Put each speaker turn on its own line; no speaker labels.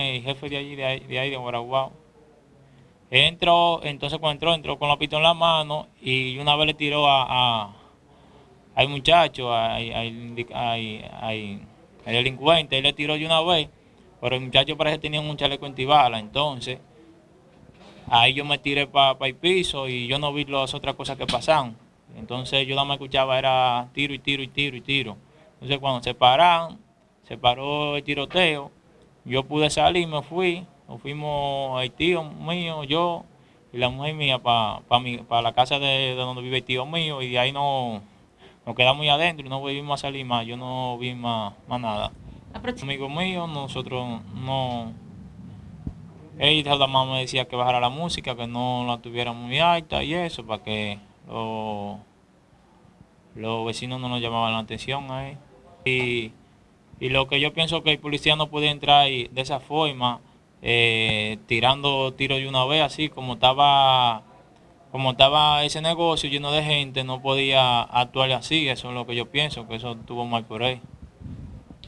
de allí, de ahí, de, ahí, de Guaraguao. Entró, entonces cuando entró, entró con la pistola en la mano y una vez le tiró a, a al muchacho, al, al, delincuente, él le tiró de una vez, pero el muchacho parece que tenía un chaleco antibala, entonces ahí yo me tiré para el piso y yo no vi las otras cosas que pasaban. Entonces yo nada más escuchaba era tiro y tiro y tiro y tiro. Entonces cuando se pararon, se paró el tiroteo, yo pude salir, me fui, nos fuimos el tío mío, yo y la mujer mía para pa la casa de, donde vive el tío mío y de ahí no, nos quedamos muy adentro y no volvimos a salir más, yo no vi más, más nada. Amigo mío, nosotros no... Ella la mamá me decía que bajara la música, que no la tuviera muy alta y eso, para que los, los vecinos no nos llamaban la atención ahí. Y, y lo que yo pienso que el policía no puede entrar de esa forma, eh, tirando tiros de una vez, así como estaba como estaba ese negocio lleno de gente, no podía actuar así, eso es lo que yo pienso, que eso estuvo mal por ahí.